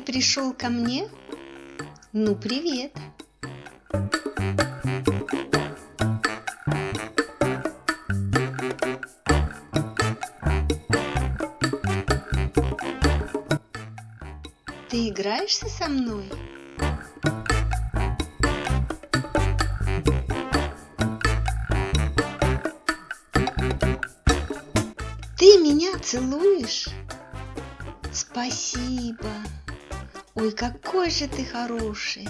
пришел ко мне? Ну, привет. Ты играешься со мной? Ты меня целуешь? Спасибо. Ой, какой же ты хороший.